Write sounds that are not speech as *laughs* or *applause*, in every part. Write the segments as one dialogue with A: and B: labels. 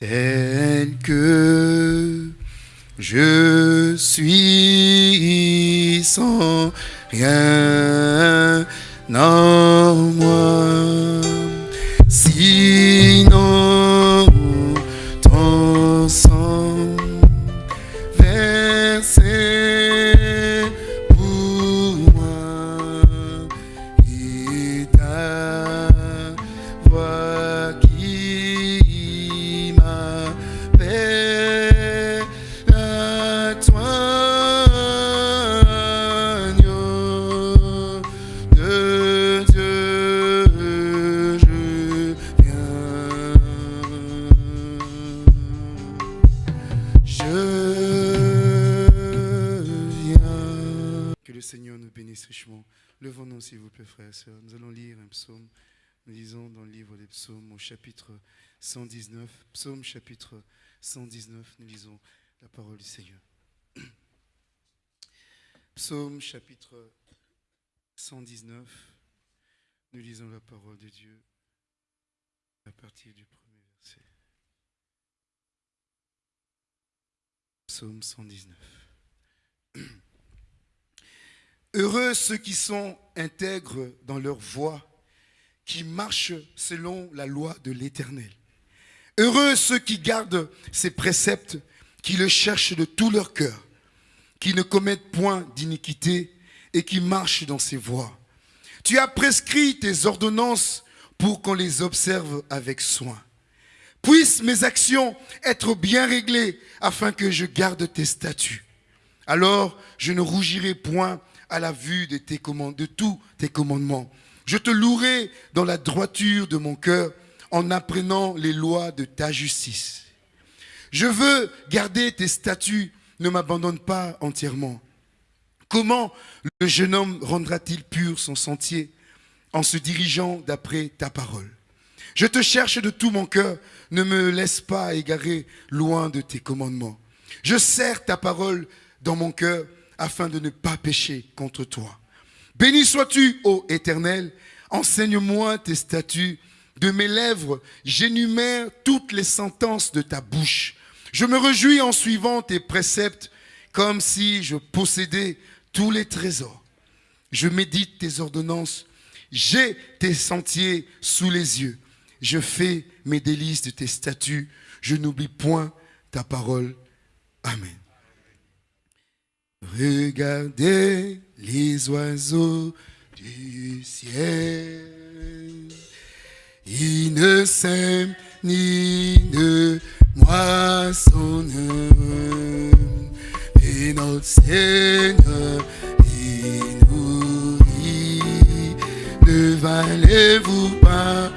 A: tel que je suis sans rien en moi. Frères et sœurs. Nous allons lire un psaume. Nous lisons dans le livre des psaumes, au chapitre 119. Psaume chapitre 119, nous lisons la parole du Seigneur. *clears throat* Psaume chapitre 119, nous lisons la parole de Dieu à partir du premier verset. Psaume 119. *clears throat* Heureux ceux qui sont intègres dans leur voie, qui marchent selon la loi de l'Éternel. Heureux ceux qui gardent ses préceptes, qui le cherchent de tout leur cœur, qui ne commettent point d'iniquité et qui marchent dans ses voies. Tu as prescrit tes ordonnances pour qu'on les observe avec soin. Puissent mes actions être bien réglées afin que je garde tes statuts. Alors je ne rougirai point à la vue de, tes command- de tous tes commandements. Je te louerai dans la droiture de mon cœur en apprenant les lois de ta justice. Je veux garder tes statuts, ne m'abandonne pas entièrement. Comment le jeune homme rendra-t-il pur son sentier en se dirigeant d'après ta parole? Je te cherche de tout mon cœur, ne me laisse pas égarer loin de tes commandements. Je serre ta parole dans mon cœur afin de ne pas pécher contre toi. Béni sois-tu, ô Éternel, enseigne-moi tes statuts. De mes lèvres, j'énumère toutes les sentences de ta bouche. Je me réjouis en suivant tes préceptes comme si je possédais tous les trésors. Je médite tes ordonnances, j'ai tes sentiers sous les yeux. Je fais mes délices de tes statuts, je n'oublie point ta parole. Amen. Regardez les oiseaux du ciel. Ils ne sèment ni ne moissonnent. Et notre Seigneur les nourrit. Ne valez-vous pas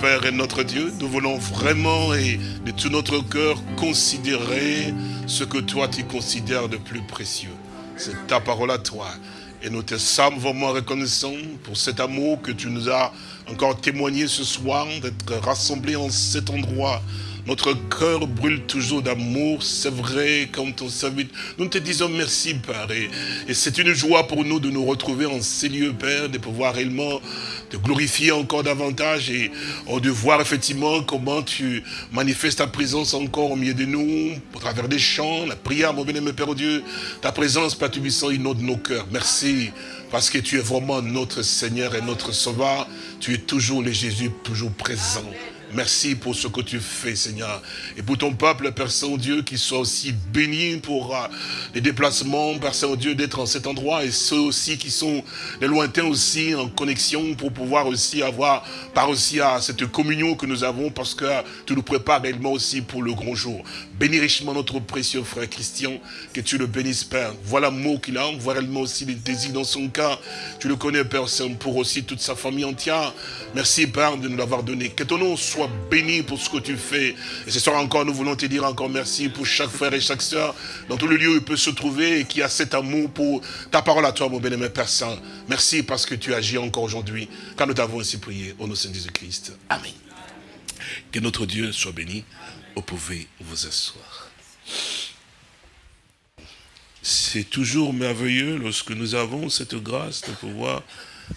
B: Père et notre Dieu, nous voulons vraiment et de tout notre cœur considérer ce que toi tu considères de plus précieux. C'est ta parole à toi. Et nous te sommes vraiment reconnaissants pour cet amour que tu nous as encore témoigné ce soir, d'être rassemblés en cet endroit. Notre cœur brûle toujours d'amour, c'est vrai, comme ton serviteur. Nous te disons merci, Père. Et, c'est une joie pour nous de nous retrouver en ces lieux, Père, de pouvoir réellement te glorifier encore davantage et oh, de voir effectivement comment tu manifestes ta présence encore au milieu de nous, au travers des chants, la prière, mon bien-aimé Père Dieu. Ta présence, Père Tubissant, inonde nos cœurs. Merci. Parce que tu es vraiment notre Seigneur et notre Sauveur. Tu es toujours le Jésus, toujours présent. Merci pour ce que tu fais, Seigneur. Et pour ton peuple, Père Saint-Dieu, qui soit aussi béni pour euh, les déplacements, Père Saint-Dieu, d'être en cet endroit. Et ceux aussi qui sont les lointains aussi en connexion pour pouvoir aussi avoir, par aussi à cette communion que nous avons, parce que tu nous prépares réellement aussi pour le grand jour. Bénis richement notre précieux frère Christian, que tu le bénisses, Père. Voilà l'amour qu'il a, voilà réellement aussi les désirs dans son cœur. Tu le connais, Père Saint, pour aussi toute sa famille entière. Merci, Père, de nous l'avoir donné. Que ton nom soit béni pour ce que tu fais. Et ce soir encore, nous voulons te dire encore merci pour chaque frère et chaque soeur, dans tout le lieu où il peut se trouver et qui a cet amour pour ta parole à toi, mon bien-aimé Père Saint. Merci parce que tu agis encore aujourd'hui, car nous t'avons ainsi prié au nom de Jésus-Christ. Amen. Que notre Dieu soit béni. Vous pouvez vous asseoir. C'est toujours merveilleux lorsque nous avons cette grâce de pouvoir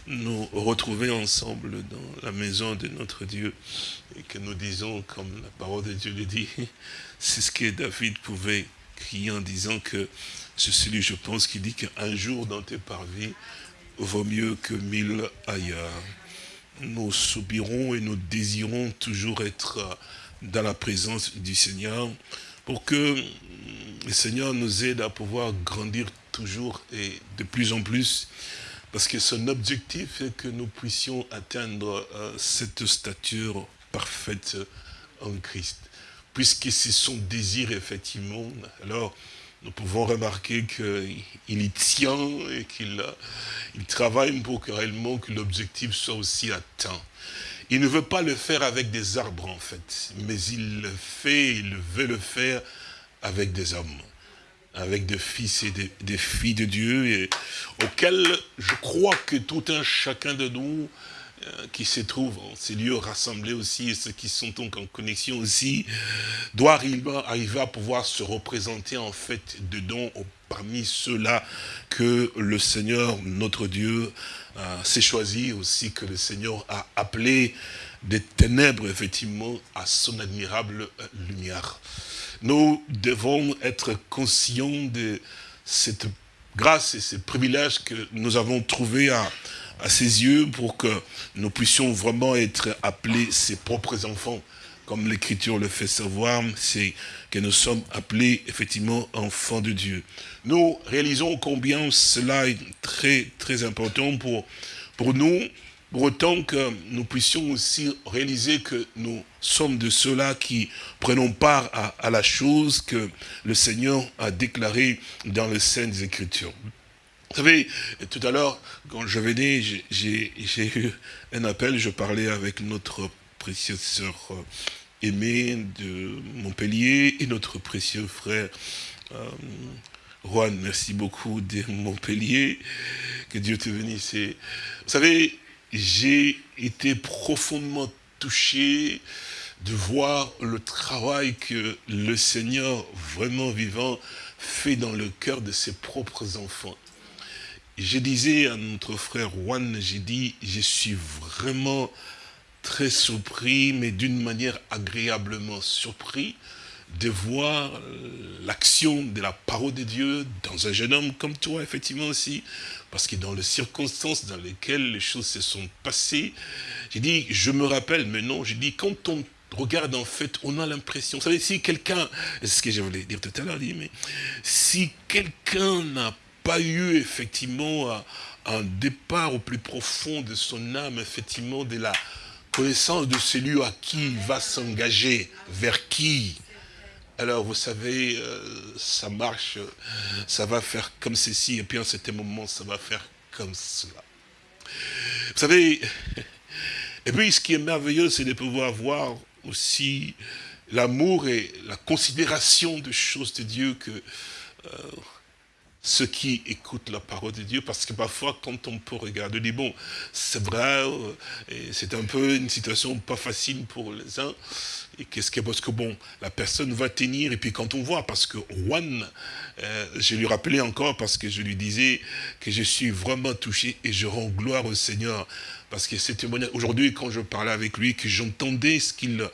B: nous retrouver ensemble dans la maison de notre Dieu et que nous disons, comme la parole de Dieu le dit, *laughs* c'est ce que David pouvait crier en disant que c'est celui, je pense, qui dit qu'un jour dans tes parvis vaut mieux que mille ailleurs. Nous soupirons et nous désirons toujours être dans la présence du Seigneur pour que le Seigneur nous aide à pouvoir grandir toujours et de plus en plus parce que son objectif est que nous puissions atteindre euh, cette stature parfaite en Christ. Puisque c'est son désir, effectivement, alors nous pouvons remarquer qu'il y tient et qu'il il travaille pour que réellement que l'objectif soit aussi atteint. Il ne veut pas le faire avec des arbres, en fait, mais il le fait, il veut le faire avec des hommes, avec des fils et des, filles de Dieu, auxquels je crois que tout un chacun de nous euh, qui se trouve en ces lieux rassemblés aussi, et ceux qui sont donc en connexion aussi, doit arriver à pouvoir se représenter en fait dedans parmi ceux-là que le Seigneur, notre Dieu, s'est choisi aussi que le Seigneur a appelé des ténèbres, effectivement, à son admirable euh, lumière. Nous devons être conscients de cette grâce et ce privilège que nous avons trouvé à, à ses yeux pour que nous puissions vraiment être appelés ses propres enfants. Comme l'Écriture le fait savoir, c'est que nous sommes appelés effectivement enfants de Dieu. Nous réalisons combien cela est très très important pour, pour nous, pour autant que nous puissions aussi réaliser que nous sommes de ceux-là qui prenons part à, à, la chose que le Seigneur a déclarée dans les Saintes Écritures. Vous savez, tout à l'heure, quand je venais, j'ai eu un appel, je parlais avec notre précieuse sœur aimée de Montpellier et notre précieux frère euh, Juan, merci beaucoup de Montpellier, que Dieu te bénisse. Vous savez, j'ai été profondément touché de voir le travail que le Seigneur, vraiment vivant, fait dans le cœur de ses propres enfants je disais à notre frère Juan, j'ai dit, je suis vraiment très surpris, mais d'une manière agréablement surpris, de voir l'action de la parole de Dieu dans un jeune homme comme toi, effectivement aussi, parce que dans les circonstances dans lesquelles les choses se sont passées, j'ai dit, je me rappelle, mais non, j'ai dit, quand on regarde en fait, on a l'impression, vous savez, si quelqu'un, c'est ce que je voulais dire tout à l'heure, mais si quelqu'un n'a pas eu effectivement un départ au plus profond de son âme, effectivement, de la connaissance de celui à qui il va s'engager, vers qui. Alors, vous savez, euh, ça marche, ça va faire comme ceci, et puis en certain moment, ça va faire comme cela. Vous savez, *laughs* et puis ce qui est merveilleux, c'est de pouvoir voir aussi l'amour et la considération de choses de Dieu que... Euh, ceux qui écoutent la parole de Dieu, parce que parfois, quand on peut regarder, on dit, bon, c'est vrai, euh, c'est un peu une situation pas facile pour les uns, et qu'est-ce que, parce que bon, la personne va tenir, et puis quand on voit, parce que Juan, euh, je lui rappelais encore, parce que je lui disais que je suis vraiment touché, et je rends gloire au Seigneur, parce que c'est témoignage, aujourd'hui, quand je parlais avec lui, que j'entendais ce qu'il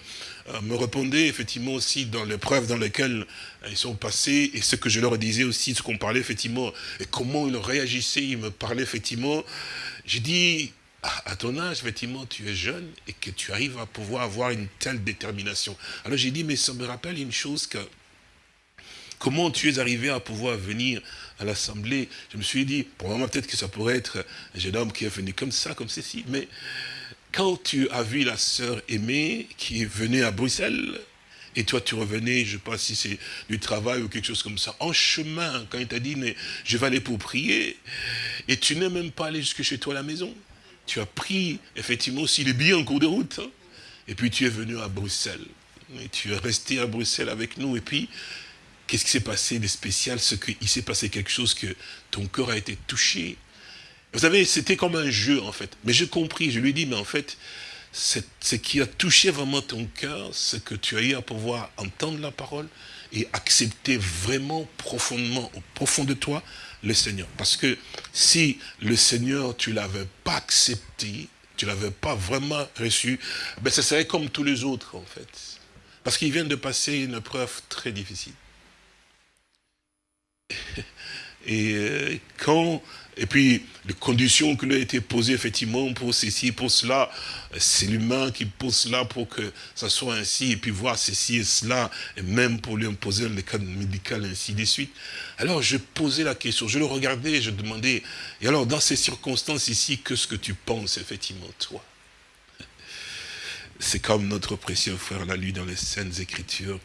B: me répondait effectivement aussi dans l'épreuve dans lesquelles euh, ils sont passés et ce que je leur disais aussi, ce qu'on parlait effectivement, et comment ils réagissaient, ils me parlaient effectivement. J'ai dit, à ton âge, effectivement, tu es jeune et que tu arrives à pouvoir avoir une telle détermination. Alors j'ai dit, mais ça me rappelle une chose que, comment tu es arrivé à pouvoir venir à l'Assemblée? Je me suis dit, moi peut-être que ça pourrait être un jeune homme qui est venu comme ça, comme ceci, mais quand tu as vu la sœur aimée qui venue à Bruxelles, et toi tu revenais, je ne sais pas si c'est du travail ou quelque chose comme ça, en chemin, quand il t'a dit, mais je vais aller pour prier, et tu n'es même pas allé jusque chez toi à la maison. Tu as pris effectivement aussi les billets en cours de route, hein. et puis tu es venu à Bruxelles. Et tu es resté à Bruxelles avec nous, et puis, qu'est-ce qui s'est passé de spécial Ce qu'il s'est passé quelque chose que ton cœur a été touché. Vous savez, c'était comme un jeu, en fait. Mais j'ai compris, je lui ai dit, mais en fait, ce qui a touché vraiment ton cœur, c'est que tu as eu à pouvoir entendre la parole et accepter vraiment profondément, au profond de toi, le Seigneur. Parce que si le Seigneur, tu ne l'avais pas accepté, tu ne l'avais pas vraiment reçu, ben ce serait comme tous les autres, en fait. Parce qu'il vient de passer une épreuve très difficile. *laughs* Et euh, quand et puis, les conditions qui lui ont été posées, effectivement, pour ceci, pour cela, c'est l'humain qui pose cela pour que ça soit ainsi, et puis voir ceci et cela, et même pour lui imposer le cadre médical, ainsi de suite. Alors, je posais la question, je le regardais, je demandais, et alors, dans ces circonstances ici, qu'est-ce que tu penses, effectivement, toi? C'est comme notre précieux frère l'a lu dans les Saintes Écritures.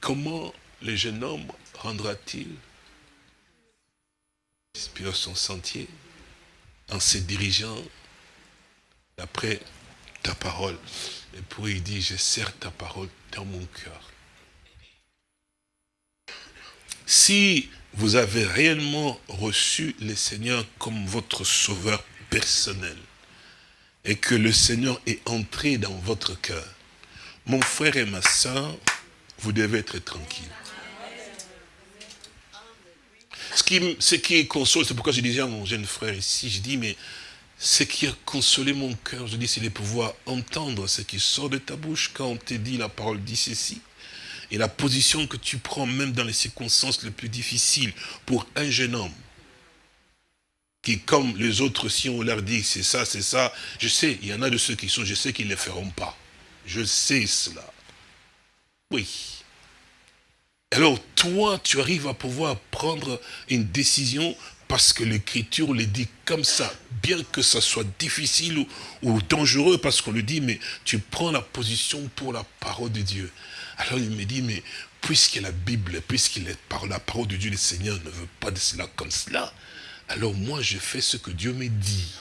B: Comment le jeune homme rendra-t-il inspire son sentier en se dirigeant d'après ta parole. Et pour il dit, je sers ta parole dans mon cœur. Si vous avez réellement reçu le Seigneur comme votre sauveur personnel, et que le Seigneur est entré dans votre cœur, mon frère et ma soeur, vous devez être tranquille. Ce qui, console, c'est pourquoi je disais à mon jeune frère ici, je dis, mais ce qui a consolé mon cœur, je dis, c'est de pouvoir entendre ce qui sort de ta bouche quand on te dit la parole dit ceci. Et la position que tu prends même dans les circonstances les plus difficiles pour un jeune homme, qui comme les autres, si on leur dit c'est ça, c'est ça, je sais, il y en a de ceux qui sont, je sais qu'ils ne le feront pas. Je sais cela. Oui. Alors toi, tu arrives à pouvoir prendre une décision parce que l'écriture le dit comme ça, bien que ça soit difficile ou, dangereux, parce qu'on le dit, mais tu prends la position pour la parole de Dieu. Alors il me dit, mais puisque la Bible, par la parole de Dieu, le Seigneur ne veut pas de cela comme cela, alors moi je fais ce que Dieu me dit.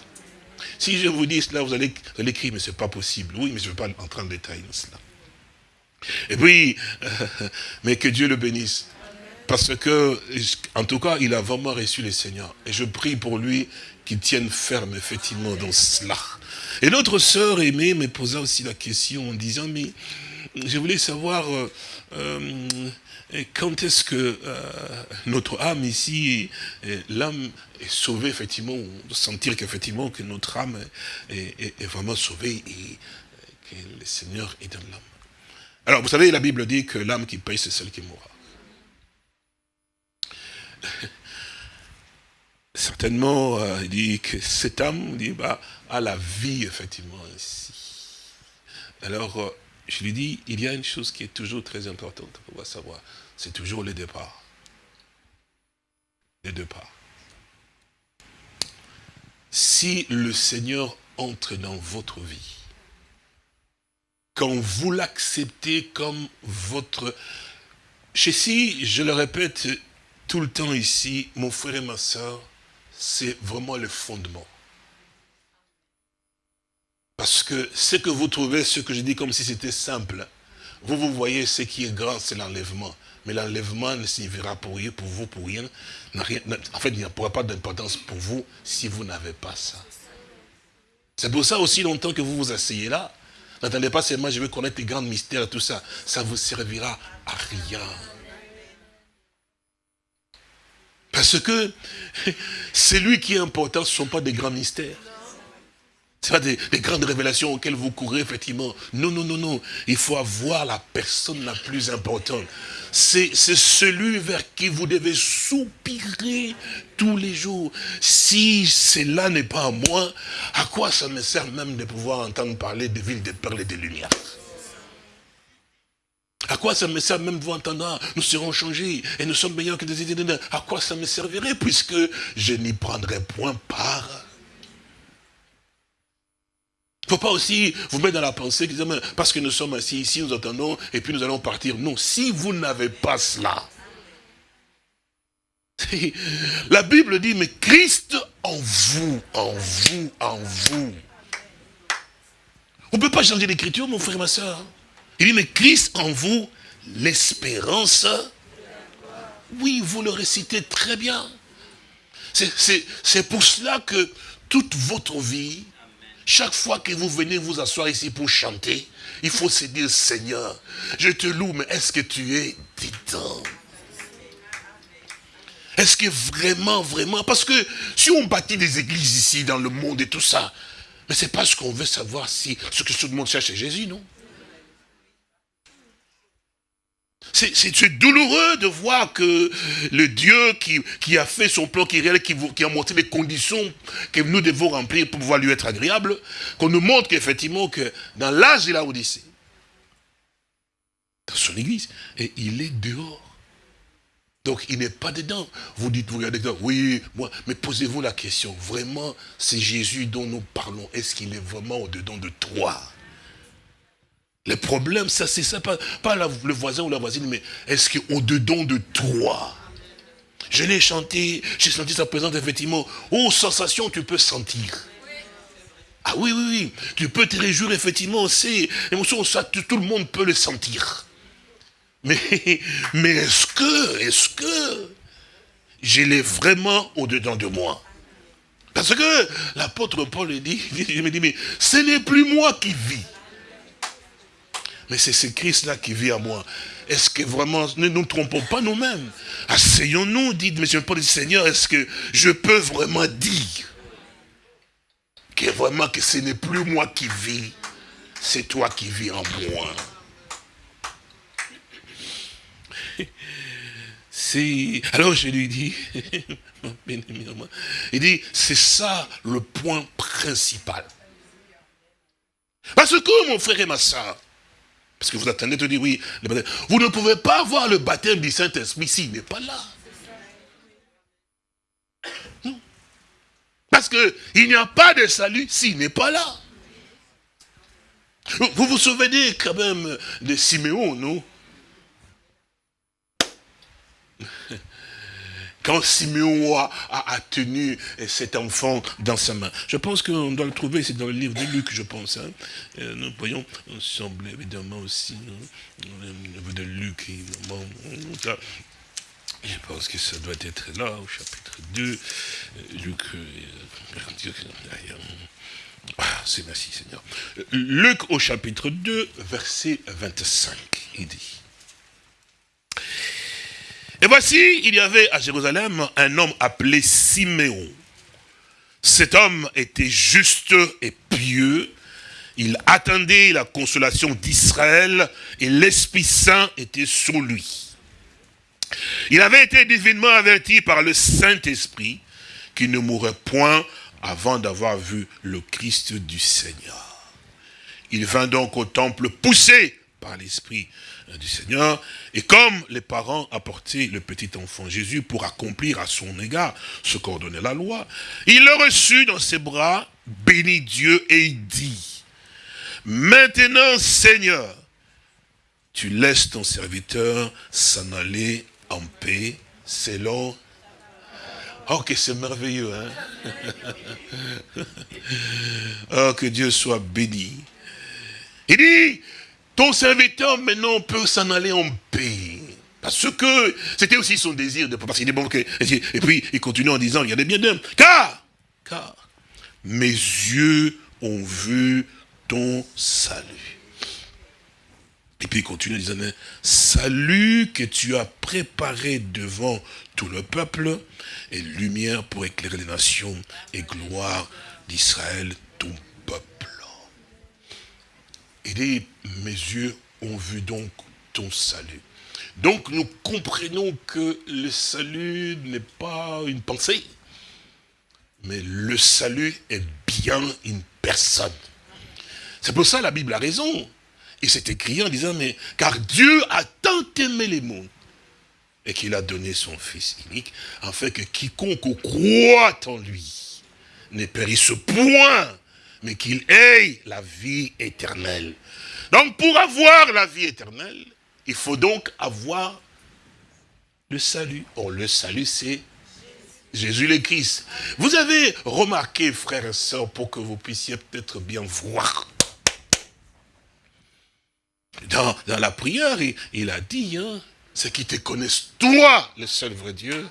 B: Si je vous dis cela, vous allez, vous mais ce n'est pas possible. Oui, mais je ne vais pas entrer en détail dans cela. Et puis, *laughs* mais que Dieu le bénisse. Parce que, en tout cas, il a vraiment reçu le Seigneur. Et je prie pour lui qu'il tienne ferme, effectivement, dans cela. Et notre sœur aimée me posa aussi la question en disant, mais je voulais savoir euh, euh, quand est-ce que euh, notre âme ici, l'âme est sauvée, effectivement, sentir qu'effectivement que notre âme est, est, vraiment sauvée et que le Seigneur est dans l'âme. Alors, vous savez, la Bible dit que l'âme qui paye, c'est celle qui mourra. *laughs* Certainement, euh, il dit que cette âme dit, bah, a la vie, effectivement, ainsi. Alors, euh, je lui dis, il y a une chose qui est toujours très importante pour savoir, c'est toujours le départ. Le départ. Si le Seigneur entre dans votre vie, quand vous l'acceptez comme votre... si, je le répète tout le temps ici, mon frère et ma soeur, c'est vraiment le fondement. Parce que ce que vous trouvez, ce que je dis comme si c'était simple, vous, vous voyez, ce qui est grand, c'est l'enlèvement. Mais l'enlèvement ne signifiera pour rien, pour vous, pour rien. rien en fait, il n'y aura pas d'importance pour vous si vous n'avez pas ça. C'est pour ça aussi longtemps que vous vous asseyez là, N'attendez pas seulement, je veux connaître les grands mystères et tout ça. Ça vous servira à rien. Parce que *laughs* c'est lui qui est important, ce ne sont pas des grands mystères. Ce pas des, grandes révélations auxquelles vous courez, effectivement. Non, non, non, non. Il faut avoir la personne la plus importante. C'est celui vers qui vous devez soupirer tous les jours. Si cela n'est pas à moi, à quoi ça me sert même de pouvoir entendre parler de villes de perles et de lumière? À quoi ça me sert même vous entendre, ah, nous serons changés et nous sommes meilleurs que des idées. À quoi ça me servirait puisque je n'y prendrai point part? Il faut pas aussi vous mettre dans la pensée, parce que nous sommes assis ici, nous attendons, et puis nous allons partir. Non, si vous n'avez pas cela, la Bible dit, mais Christ en vous, en vous, en vous. On ne peut pas changer l'écriture, mon frère et ma soeur. Il dit, mais Christ en vous, l'espérance. Oui, vous le récitez très bien. C'est pour cela que toute votre vie, chaque fois que vous venez vous asseoir ici pour chanter, il faut se dire, Seigneur, je te loue, mais est-ce que tu es dedans? Est-ce que vraiment, vraiment, parce que si on bâtit des églises ici, dans le monde et tout ça, mais c'est parce qu'on veut savoir si ce que tout le monde cherche, c'est Jésus, non? C'est douloureux de voir que le Dieu qui, a fait son plan, qui, qui, qui a montré les conditions que nous devons remplir pour pouvoir lui être agréable, qu'on nous montre qu'effectivement, que dans l'âge de la Odyssée, dans son église, et il est dehors. Donc il n'est pas dedans. Vous dites, vous regardez, oui, moi, mais posez-vous la question, vraiment, c'est Jésus dont nous parlons, est-ce qu'il est vraiment au-dedans de toi? Le problème, ça c'est ça, pas, le voisin ou la voisine, mais est-ce qu'au-dedans de toi Je l'ai chanté, j'ai senti sa présence, effectivement. Oh, sensation, tu peux sentir. Ah oui, oui, oui, tu peux te réjouir, effectivement, c'est émotion, ça, tout le monde peut le sentir. Mais, *laughs* mais est-ce que, est-ce que je l'ai vraiment au-dedans de moi? Parce que l'apôtre Paul dit, *laughs* il me dit, mais ce n'est plus moi qui vis. Mais c'est ce Christ-là qui vit à moi. Est-ce que vraiment, ne nous trompons pas nous-mêmes? Asseyons-nous, dit M. Paul, Seigneur, est-ce que je peux vraiment dire que vraiment que ce n'est plus moi qui vis, c'est toi qui vis en moi? *laughs* Alors je lui dis, *laughs* il dit, c'est ça le point principal. Parce que mon frère et ma soeur, parce que vous attendez de dire oui, vous ne pouvez pas voir le baptême du Saint-Esprit s'il n'est pas là. Parce qu'il n'y a pas de salut s'il n'est pas là. Vous vous souvenez quand même de Siméon, non? Quand Simeon a, tenu cet enfant dans sa main. Je pense qu'on doit le trouver, c'est dans le livre de Luc, je pense. Hein. Euh, nous voyons, on semble évidemment aussi, hein, le livre de Luc, évidemment. Je pense que ça doit être là, au chapitre 2. Euh, Luc, euh, ah, c'est merci Seigneur. Luc au chapitre 2, verset 25, il dit. Et voici, il y avait à Jérusalem un homme appelé Siméon. Cet homme était juste et pieux. Il attendait la consolation d'Israël et l'Esprit Saint était sur lui. Il avait été divinement averti par le Saint-Esprit qu'il ne mourrait point avant d'avoir vu le Christ du Seigneur. Il vint donc au temple poussé l'Esprit du Seigneur. Et comme les parents apportaient le petit enfant Jésus pour accomplir à son égard ce qu'ordonnait la loi, il le reçut dans ses bras, bénit Dieu et il dit, Maintenant Seigneur, tu laisses ton serviteur s'en aller en paix selon... Oh, que c'est merveilleux, hein? *laughs* Oh, que Dieu soit béni. Il dit, ton serviteur maintenant peut s'en aller en paix. Parce que c'était aussi son désir de parce qu'il bon que, et puis il continue en disant, regardez bien d'homme, car, car mes yeux ont vu ton salut. Et puis il continue en disant, salut que tu as préparé devant tout le peuple, et lumière pour éclairer les nations, et gloire d'Israël, il dit, mes yeux ont vu donc ton salut. Donc nous comprenons que le salut n'est pas une pensée, mais le salut est bien une personne. C'est pour ça la Bible a raison. Et c'est écrit en disant, mais car Dieu a tant aimé les mondes, et qu'il a donné son Fils unique, afin que quiconque croit en lui ne périsse point, mais qu'il ait la vie éternelle. Donc pour avoir la vie éternelle, il faut donc avoir le salut. Or le salut c'est Jésus le Christ. Vous avez remarqué, frères et sœurs, pour que vous puissiez peut-être bien voir. Dans, la prière, il, a dit, hein, c'est qu'ils te connaissent, toi, le seul vrai Dieu,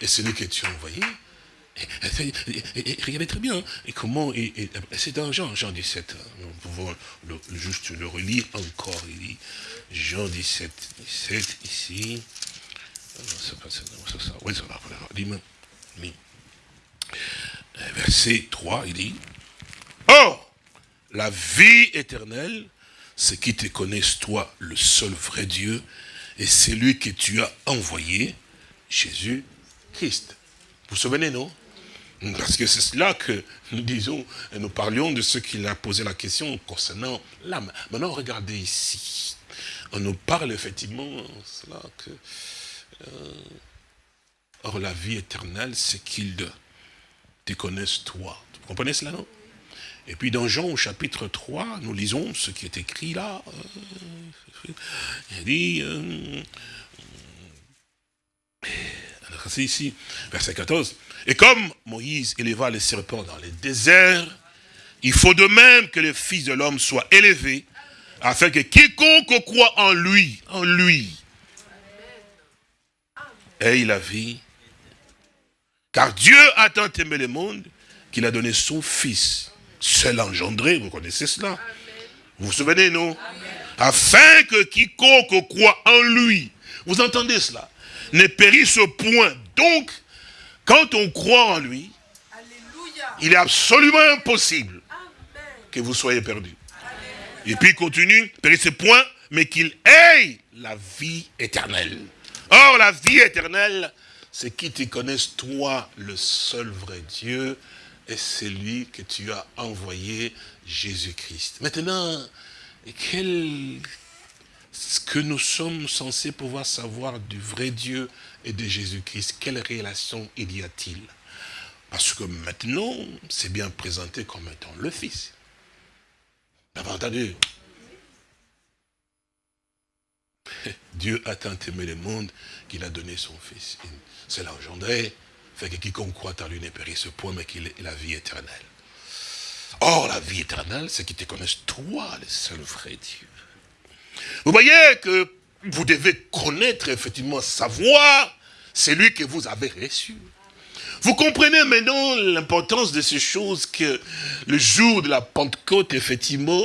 B: et celui que tu as envoyé. Regardez très bien, hein, et comment, c'est dans Jean, Jean 17, hein, nous pouvons juste le relire encore, il dit, Jean 17, 17, ici, va, Verset 3, il dit, Or, la vie éternelle, c'est qui te connaissent, toi, le seul vrai Dieu, et c'est lui que tu as envoyé, Jésus-Christ. Vous vous souvenez, non? Parce que c'est cela que nous disons, nous parlions de ce qu'il a posé la question concernant l'âme. Maintenant, regardez ici. On nous parle effectivement, cela que... Euh, Or, la vie éternelle, c'est qu'ils te connaissent toi. Vous comprenez cela, non? Et puis dans Jean au chapitre 3, nous lisons ce qui est écrit là. Euh, il dit, euh, c'est ici, verset 14. Et comme Moïse éleva les serpents dans les déserts, il faut de même que le Fils de l'homme soit élevé, afin que quiconque croit en lui, en lui, ait la vie. Car Dieu a tant aimé le monde qu'il a donné son Fils, seul engendré, vous connaissez cela? Vous vous souvenez, non? Afin que quiconque croit en lui, vous entendez cela, ne périsse point. Donc, quand on croit en lui, il est absolument impossible que vous soyez perdus. Et puis il continue, périsse point, mais qu'il ait la vie éternelle. Or, la vie éternelle, c'est qui te connaissent, toi, le seul vrai Dieu, et c'est lui que tu as envoyé, Jésus-Christ. Maintenant, quel, ce que nous sommes censés pouvoir savoir du vrai Dieu et de Jésus-Christ, quelle relation il y a-t-il? Parce que maintenant, c'est bien présenté comme étant le Fils. Avez entendu? *laughs* Dieu a tant aimé le monde qu'il a donné son Fils c'est l'engendré, fait que quiconque croit en lui ne périsse point, mais qu'il ait la vie éternelle. Or, la vie éternelle, c'est qu'ils te connaissent toi, le seul vrai Dieu. Vous voyez que vous devez connaître, effectivement, savoir celui que vous avez reçu. Vous comprenez maintenant l'importance de ces choses que le jour de la Pentecôte, effectivement,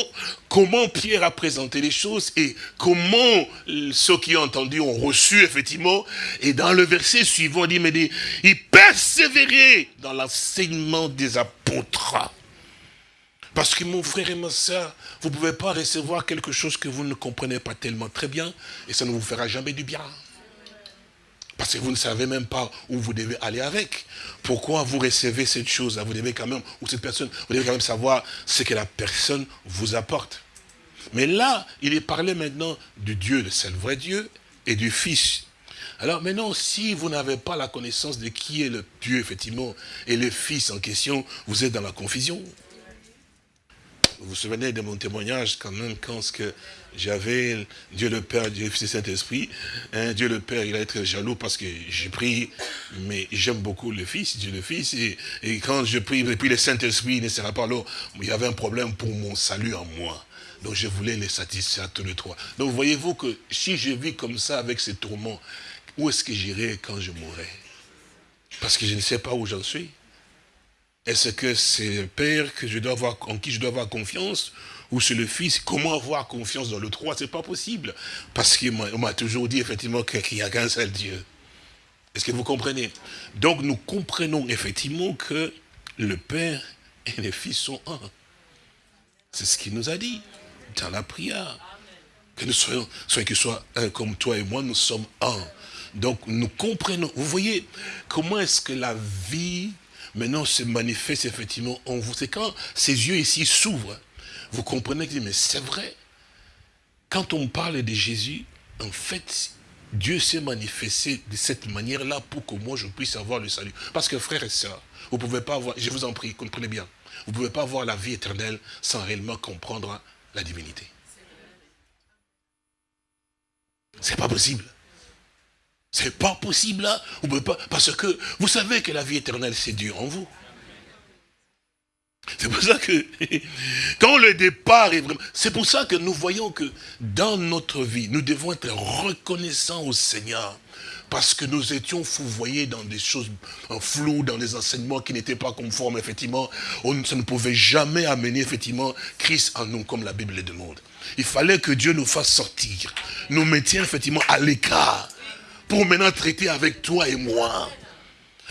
B: comment Pierre a présenté les choses et comment ceux qui ont entendu ont reçu, effectivement. Et dans le verset suivant, il dit, mais il persévérait dans l'enseignement des apôtres. Parce que mon frère et ma soeur, vous ne pouvez pas recevoir quelque chose que vous ne comprenez pas tellement très bien et ça ne vous fera jamais du bien. Parce que vous ne savez même pas où vous devez aller avec. Pourquoi vous recevez cette chose-là? Vous devez quand même, ou cette personne, vous devez quand même savoir ce que la personne vous apporte. Mais là, il est parlé maintenant du Dieu, de seul vrai Dieu, et du Fils. Alors maintenant, si vous n'avez pas la connaissance de qui est le Dieu, effectivement, et le Fils en question, vous êtes dans la confusion. Vous vous souvenez de mon témoignage quand même, quand ce que j'avais Dieu le Père, Dieu le Fils et Saint-Esprit. Hein, Dieu le Père, il va être jaloux parce que j'ai pris, mais j'aime beaucoup le Fils, Dieu le Fils. Et, quand je prie, et puis le Saint-Esprit ne sera pas là, il y avait un problème pour mon salut en moi. Donc je voulais les satisfaire tous les trois. Donc voyez-vous que si je vis comme ça avec ces tourments, où est-ce que j'irai quand je mourrai? Parce que je ne sais pas où j'en suis. Est-ce que c'est le Père que je dois avoir, en qui je dois avoir confiance ou c'est le Fils, comment avoir confiance dans le trois? C'est pas possible. Parce qu'on m'a toujours dit effectivement qu'il n'y a qu'un seul Dieu. Est-ce que vous comprenez? Donc nous comprenons effectivement que le Père et le Fils sont un. C'est ce qu'il nous a dit dans la prière. Que nous soyons, soit que soit un comme toi et moi, nous sommes un. Donc nous comprenons. Vous voyez comment est-ce que la vie maintenant se manifeste effectivement en vous. C'est quand ces yeux ici s'ouvrent vous comprenez que mais c'est vrai. Quand on parle de Jésus, en fait, Dieu s'est manifesté de cette manière-là pour que moi je puisse avoir le salut. Parce que frères et sœurs, vous ne pouvez pas avoir, je vous en prie, comprenez bien, Vous ne pouvez pas avoir la vie éternelle sans réellement comprendre la divinité. C'est pas possible. C'est pas possible, hein. Vous pouvez pas, parce que vous savez que la vie éternelle, c'est Dieu en vous. C'est pour ça que, *laughs* quand le départ est vraiment... C'est pour ça que nous voyons que dans notre vie, nous devons être reconnaissants au Seigneur. Parce que nous étions fouvoyés dans des choses en flou, dans des enseignements qui n'étaient pas conformes, effectivement. Ça ne pouvait jamais amener, effectivement, Christ en nous, comme la Bible le demande. Il fallait que Dieu nous fasse sortir, nous mettions, effectivement, à l'écart, pour maintenant traiter avec toi et moi.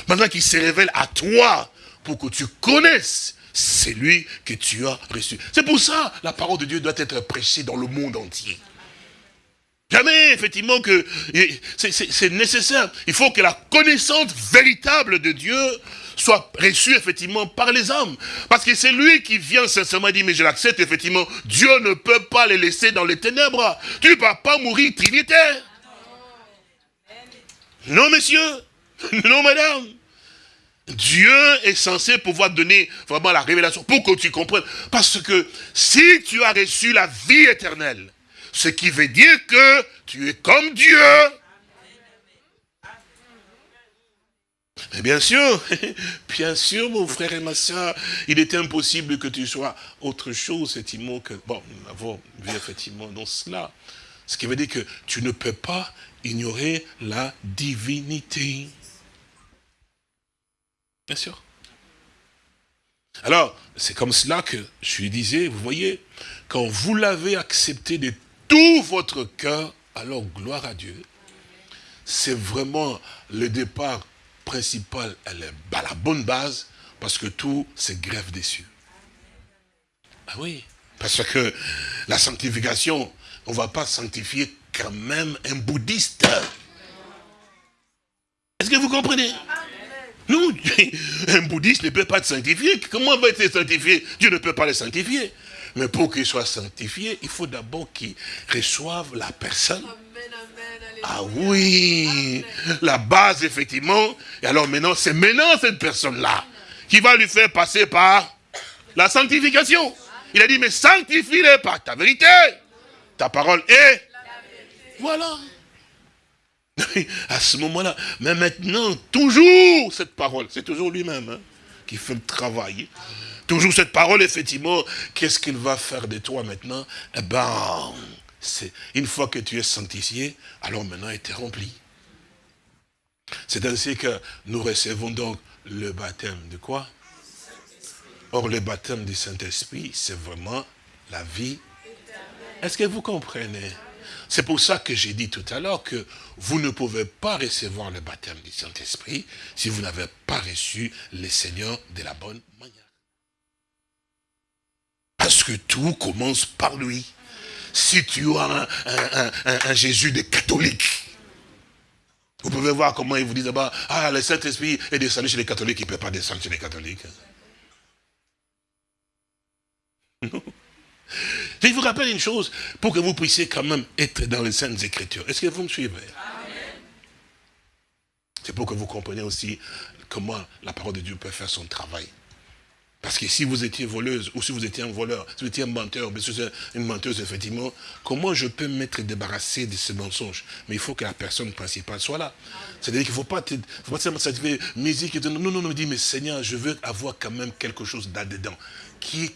B: Maintenant qu'il se révèle à toi, pour que tu connaisses c'est lui que tu as reçu. C'est pour ça la parole de Dieu doit être prêchée dans le monde entier. Jamais, effectivement, que c'est nécessaire. Il faut que la connaissance véritable de Dieu soit reçue, effectivement, par les hommes. Parce que c'est lui qui vient sincèrement dire, mais je l'accepte, effectivement, Dieu ne peut pas les laisser dans les ténèbres. Tu ne vas pas mourir trinitaire. Non, monsieur. *laughs* Non, madame. Dieu est censé pouvoir donner vraiment la révélation pour que tu comprennes. Parce que si tu as reçu la vie éternelle, ce qui veut dire que tu es comme Dieu. Mais bien sûr, *laughs* bien sûr, mon frère et ma soeur, il est impossible que tu sois autre chose, effectivement, que... Bon, nous avons vu effectivement dans cela. Ce qui veut dire que tu ne peux pas ignorer la divinité. Bien sûr. Alors, c'est comme cela que je lui disais, vous voyez, quand vous l'avez accepté de tout votre cœur, alors gloire à Dieu. C'est vraiment le départ principal, elle la bonne base, parce que tout se greffe dessus. Ah oui, parce que la sanctification, on ne va pas sanctifier quand même un bouddhiste. Est-ce que vous comprenez? Non, *laughs* un bouddhiste ne peut pas être sanctifié. Comment va être sanctifié? Dieu ne peut pas le sanctifier. Mais pour qu'il soit sanctifié, il faut d'abord qu'il reçoive la personne. Ah oui, la base, effectivement. Et alors maintenant, c'est maintenant cette personne-là qui va lui faire passer par la sanctification. Il a dit, mais sanctifie-les par ta vérité. Ta parole est... Voilà *laughs* à ce moment-là. Mais maintenant, toujours cette parole, c'est toujours lui-même hein, qui fait le travail. Toujours cette parole, effectivement, qu'est-ce qu'il va faire de toi maintenant? Eh ben, une fois que tu es sanctifié, alors maintenant il est rempli. C'est ainsi que nous recevons donc le baptême de quoi? Or, le baptême du Saint-Esprit, c'est vraiment la vie. Est-ce que vous comprenez? C'est pour ça que j'ai dit tout à l'heure que vous ne pouvez pas recevoir le baptême du Saint-Esprit si vous n'avez pas reçu le Seigneur de la bonne manière. Parce que tout commence par lui. Si tu as un, Jésus de catholique, vous pouvez voir comment ils vous disent là-bas, ah, le Saint-Esprit est descendu chez les catholiques, il ne peut pas descendre chez les catholiques. Non. Je vous rappelle une chose, pour que vous puissiez quand même être dans les Saintes Écritures. Est-ce que vous me suivez? C'est pour que vous compreniez aussi comment la parole de Dieu peut faire son travail. Parce que si vous étiez voleuse, ou si vous étiez un voleur, si vous étiez un menteur, ou si une menteuse, effectivement, comment je peux m'être débarrassé de ce mensonge? Mais il faut que la personne principale soit là. C'est-à-dire qu'il ne faut pas, faut pas seulement musique et non, non, non, mais Seigneur, je veux avoir quand même quelque chose là-dedans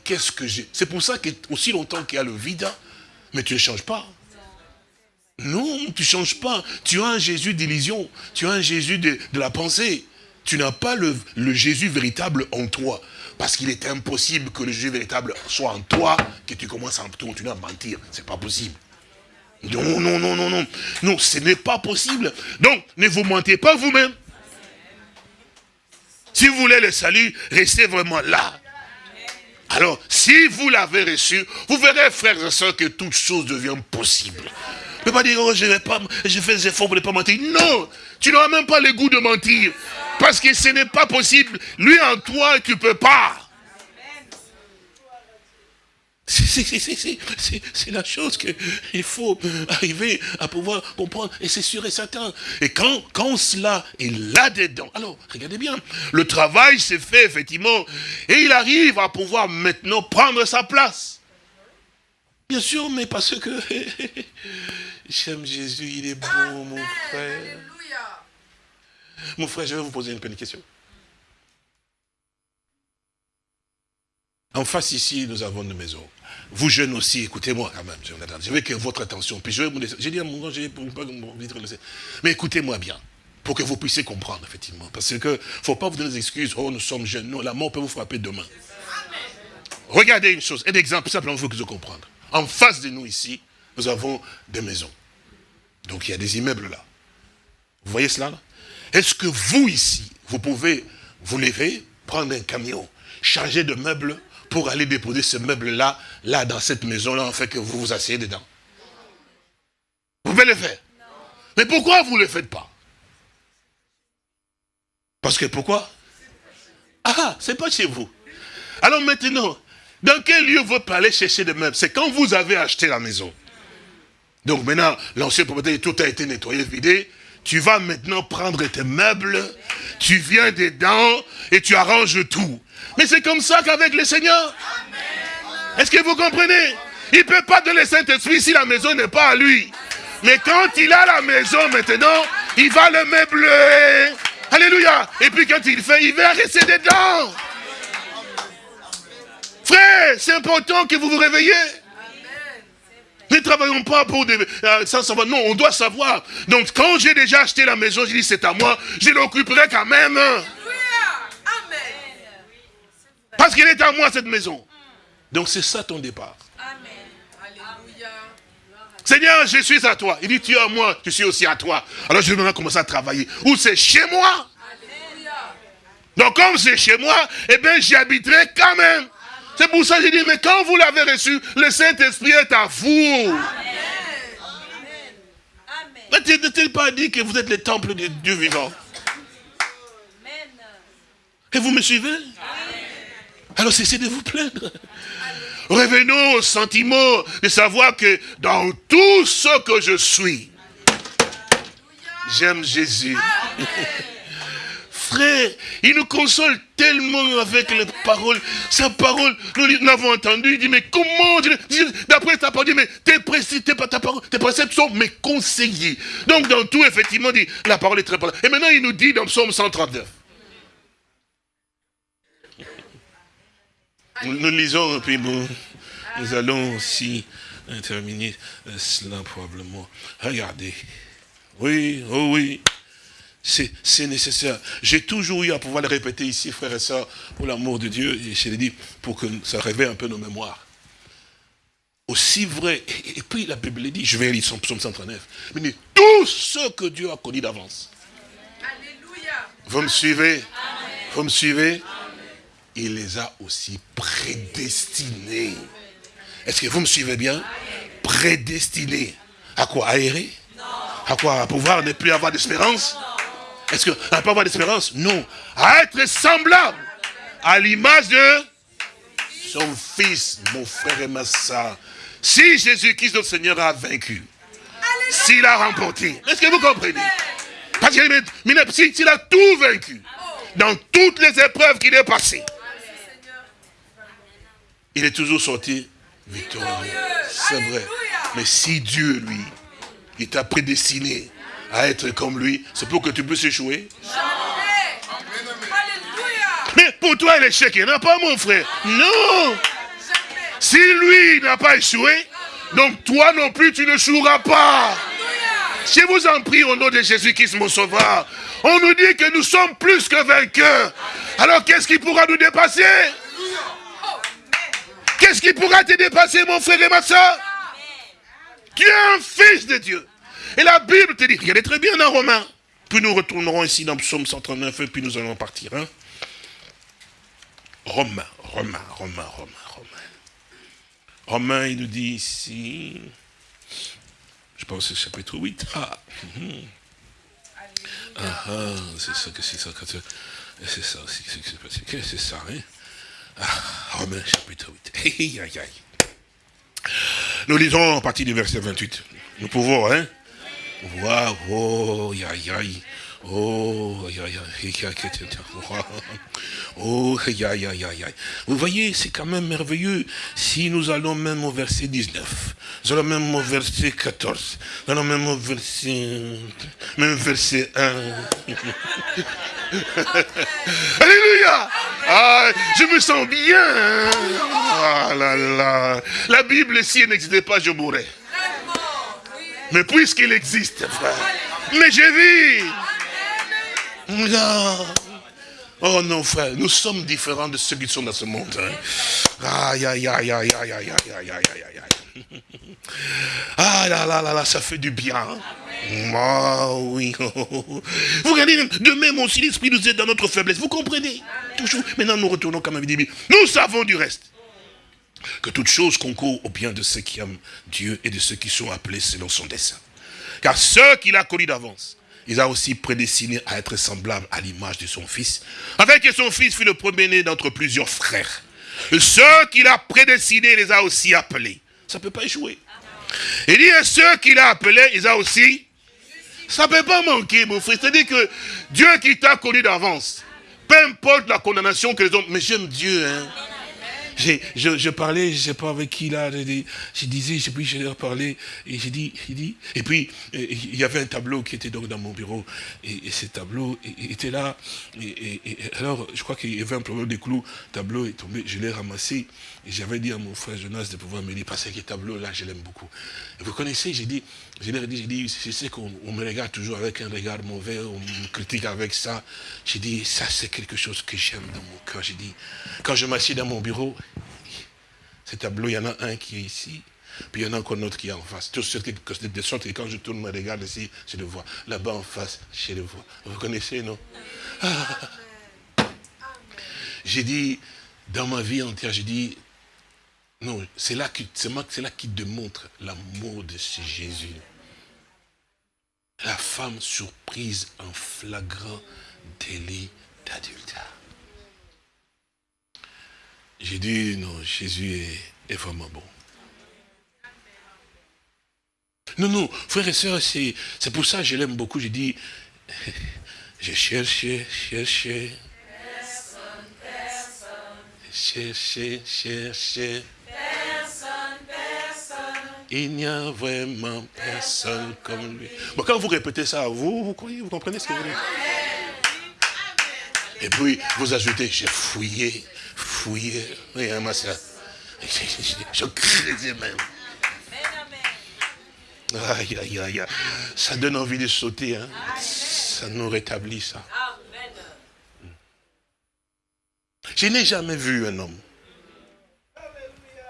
B: qu'est-ce que j'ai? C'est pour ça qu'aussi longtemps qu'il y a le vide, mais tu ne changes pas. Non, tu ne changes pas. Tu as un Jésus d'illusion, tu as un Jésus de, la pensée. Tu n'as pas le, Jésus véritable en toi. Parce qu'il est impossible que le Jésus véritable soit en toi, que tu commences à continuer à mentir. Ce n'est pas possible. Non, non, non, non, non. Non, ce n'est pas possible. Donc, ne vous mentez pas vous-même. Si vous voulez le salut, restez vraiment là. Alors, si vous l'avez reçu, vous verrez, frères et sœurs, que toute chose devient possible. Ne pas dire, oh, je vais pas, je fais des efforts pour ne pas mentir. Non, tu n'auras même pas le goût de mentir. Parce que ce n'est pas possible. Lui en toi, tu peux pas. C'est la chose qu'il faut arriver à pouvoir comprendre. Et c'est sûr et certain. Et quand, quand cela est là-dedans, alors, regardez bien, le travail s'est fait, effectivement, et il arrive à pouvoir maintenant prendre sa place. Bien sûr, mais parce que *laughs* j'aime Jésus, il est bon, mon frère. Mon frère, je vais vous poser une petite question. En face ici, nous avons une maison. Vous jeunes aussi, écoutez-moi quand même. Je veux que votre attention. Puis J'ai dit à mon je pas Mais écoutez-moi bien, pour que vous puissiez comprendre, effectivement. Parce que ne faut pas vous donner des excuses. Oh, nous sommes jeunes. Non, la mort peut vous frapper demain. Regardez une chose, un exemple, simplement pour que vous compreniez. En face de nous ici, nous avons des maisons. Donc il y a des immeubles là. Vous voyez cela Est-ce que vous ici, vous pouvez vous lever, prendre un camion, charger de meubles pour aller déposer ce meuble-là, là, dans cette maison-là, en fait, que vous vous asseyez dedans. Vous pouvez le faire. Mais pourquoi vous ne le faites pas? Parce que pourquoi? Ah, c'est pas chez vous. Alors maintenant, dans quel lieu vous pouvez aller chercher des meubles C'est quand vous avez acheté la maison. Donc maintenant, l'ancien propriétaire, tout a été nettoyé, vidé. Tu vas maintenant prendre tes meubles, tu viens dedans et tu arranges tout. Mais c'est comme ça qu'avec le Seigneur. Est-ce que vous comprenez? Il ne peut pas donner le Saint-Esprit si la maison n'est pas à lui. Mais quand il a la maison maintenant, il va le meubler. Alléluia. Et puis quand il fait, il va rester dedans. Frère, c'est important que vous vous réveillez. Ne travaillons pas pour des, euh, sans savoir. Non, on doit savoir. Donc, quand j'ai déjà acheté la maison, je dis c'est à moi, je l'occuperai quand même. Parce qu'il est à moi cette maison. Donc c'est ça ton départ. Seigneur, je suis à toi. Il dit, tu es à moi, je suis aussi à toi. Alors je vais maintenant commencer à travailler. Ou c'est chez moi? Donc comme c'est chez moi, eh bien j'y habiterai quand même. C'est pour ça que j'ai dit, mais quand vous l'avez reçu, le Saint-Esprit est à vous. Amen. Ne pas dit que vous êtes le temple de Dieu vivant? Et vous me suivez? Alors cessez de vous plaindre. Revenons au sentiment de savoir que dans tout ce que je suis, j'aime Jésus. Frère, il nous console tellement avec les paroles. Sa parole, nous l'avons entendu, il dit, mais comment, d'après ta parole, mais tes préceptes, tes préceptes sont mes conseillers. Donc dans tout, effectivement, dit, la parole est très importante. Et maintenant, il nous dit dans Psaume 139, Nous, lisons, puis bon, nous allons aussi terminer euh, cela probablement. Regardez. Oui, oh oui. C'est nécessaire. J'ai toujours eu à pouvoir le répéter ici, frères et sœurs, pour l'amour de Dieu, et je l'ai dit, pour que ça réveille un peu nos mémoires. Aussi vrai, et, puis la Bible dit, je vais lire son psaume 139, mais dit, tout ce que Dieu a connu d'avance. Alléluia. Vous me suivez? Vous me suivez? Il les a aussi prédestinés. Est-ce que vous me suivez bien? Prédestinés. À quoi? À errer? À quoi? À pouvoir ne plus avoir d'espérance? Est-ce que à ne pas avoir d'espérance? Non. À être semblable à l'image de son fils, mon frère et ma soeur. Si Jésus-Christ, notre Seigneur, a vaincu, s'il a remporté, est-ce que vous comprenez? Parce qu'il a tout vaincu, dans toutes les épreuves qu'il est passé, il est toujours sorti victorieux. C'est vrai. Mais si Dieu, lui, il t'a prédestiné à être comme lui, c'est pour que tu puisses échouer. Mais pour toi, l'échec, il n'y en a pas, mon frère. Non. Si lui n'a pas échoué, donc toi non plus, tu ne joueras pas. Je vous en prie au nom de Jésus-Christ, mon sauveur. On nous dit que nous sommes plus que vainqueurs. Alors qu'est-ce qui pourra nous dépasser? Qu'est-ce qui pourra te dépasser, mon frère et ma soeur? Tu es un fils de Dieu. Et la Bible te dit, regardez très bien dans Romains. Puis nous retournerons ici dans Psaume 139 et puis nous allons partir. Hein? Romains, Romains, Romains, Romains, Romains. Romains, il nous dit ici, je pense que c'est chapitre 8. Ah, ah, ah c'est ça que c'est ça. C'est ça aussi, c'est ça, hein? Ah, Romains chapitre 8. Aïe, aïe, aïe. Nous lisons à partir du verset 28. Nous pouvons, hein? Waouh, oh, aïe, aïe. Oh, aïe, aïe, aïe. Oh. Vous voyez, c'est quand même merveilleux. Si nous allons même au verset 19, nous allons même au verset 14, nous allons même au verset, même verset 1. Alléluia ah, Je me sens bien. Ah là là. La Bible, si elle n'existait pas, je mourrais. Mais puisqu'il existe, frère, mais j'ai Oh non, frère, nous sommes différents de ceux qui sont dans ce monde. Aïe, aïe, aïe, aïe, aïe, aïe, aïe, aïe, aïe, aïe. Ah là là là là, ça fait du bien. Oh oui. Vous regardez, de même aussi l'Esprit nous aide dans notre faiblesse. Vous comprenez Toujours. Maintenant, nous retournons quand même. Nous savons du reste que toute chose concourt au bien de ceux qui aiment Dieu et de ceux qui sont appelés selon son dessein. Car ceux qu'il a connus d'avance, il a aussi prédestiné à être semblable à l'image de son fils, afin que son fils fût le premier-né d'entre plusieurs frères. ceux qu'il a prédestinés, il les a aussi appelés. Ça ne peut pas échouer. Il dit ceux qu'il a appelés, il a aussi... Ça ne peut pas manquer, mon frère. C'est-à-dire que Dieu qui t'a connu d'avance, peu importe la condamnation que les hommes... Mais j'aime Dieu, hein je, parlais, je ne sais pas avec qui là, je, disais, je, puis je leur parlais, et j'ai dit, dit, et puis il y avait un tableau qui était donc dans mon bureau, et, ce tableau était là, et, alors je crois qu'il y avait un problème de clous, le tableau est tombé, je l'ai ramassé, et j'avais dit à mon frère Jonas de pouvoir me dire, parce que ce tableau-là, je l'aime beaucoup. vous connaissez, j'ai dit, je leur ai dit, je sais qu'on me regarde toujours avec un regard mauvais, on me critique avec ça. J'ai dit, ça c'est quelque chose que j'aime dans mon cœur. J'ai dit, quand je m'assieds dans mon bureau, ce tableau, il y en a un qui est ici, puis il y en a encore un autre qui est en face. Tout ce de sorte que quand je tourne me regarde ici, je le vois. Là-bas en face, je le vois. Vous connaissez, non? *laughs* J'ai dit, dans ma vie entière, j'ai dit, non, c'est là, qui, qui démontre l'amour de ce Jésus. La femme surprise en flagrant délit d'adultère. J'ai dit, non, Jésus est, vraiment bon. Non, non, frères et sœurs, c'est pour ça que je l'aime beaucoup. J'ai dit, *laughs* j'ai cherché, cherché. Cherché, cherché. Il n'y a vraiment personne comme lui. Bon, quand vous répétez ça à vous, vous croyez, vous comprenez ce que vous dites Et puis, vous ajoutez, j'ai fouillé, fouillé. Oui, hein, moi, ça. *laughs* Je creusais même. Aïe, aïe, aïe. Ça donne envie de sauter. Hein. Ça nous rétablit, ça. Je n'ai jamais vu un homme,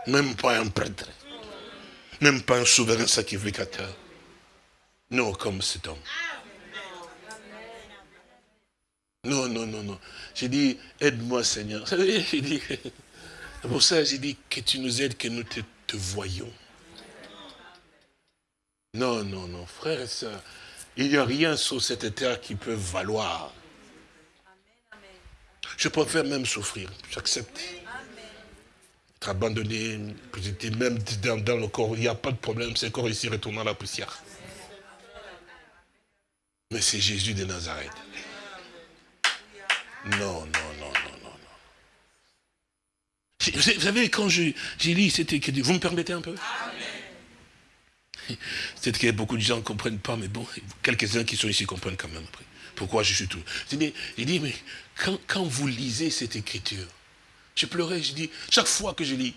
B: même pas un prêtre, même pas un souverain sacrificateur. Non, comme cet homme. Non, non, non, non. J'ai dit, aide-moi Seigneur. J'ai dit, pour ça j'ai dit que tu nous aides, que nous te, te voyons. Non, non, non, frère et soeur, il n'y a rien sur cette terre qui peut valoir. Je préfère même souffrir, j'accepte être abandonné, même dans, le corps, il n'y a pas de problème, c'est corps ici retournant à la poussière. Mais c'est Jésus de Nazareth. Non, non, non, non, non, non. Vous savez, quand j'ai lu c'était que vous me permettez un peu? Peut-être que beaucoup de gens ne comprennent pas, mais bon, quelques-uns qui sont ici comprennent quand même après. Pourquoi je suis tout? Il dit, mais quand vous lisez cette écriture, je pleurais, je dis, chaque fois que je lis,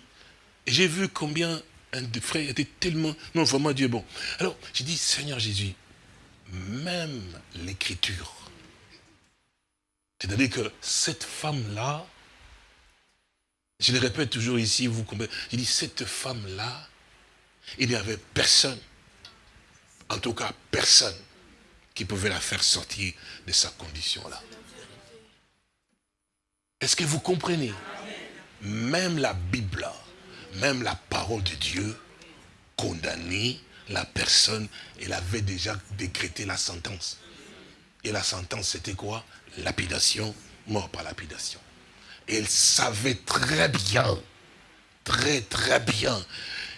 B: j'ai vu combien un de frères était tellement... Non, vraiment Dieu bon. Alors, j'ai dit, Seigneur Jésus, même l'écriture, c'est-à-dire que cette femme-là, je le répète toujours ici, vous comprenez, j'ai dit, cette femme-là, il n'y avait personne, en tout cas personne, qui pouvait la faire sortir de sa condition-là. Est-ce que vous comprenez? Même la Bible, même la parole de Dieu, condamnait la personne, elle avait déjà décrété la sentence. Et la sentence, c'était quoi? Lapidation, mort par lapidation. elle savait très bien, très très bien,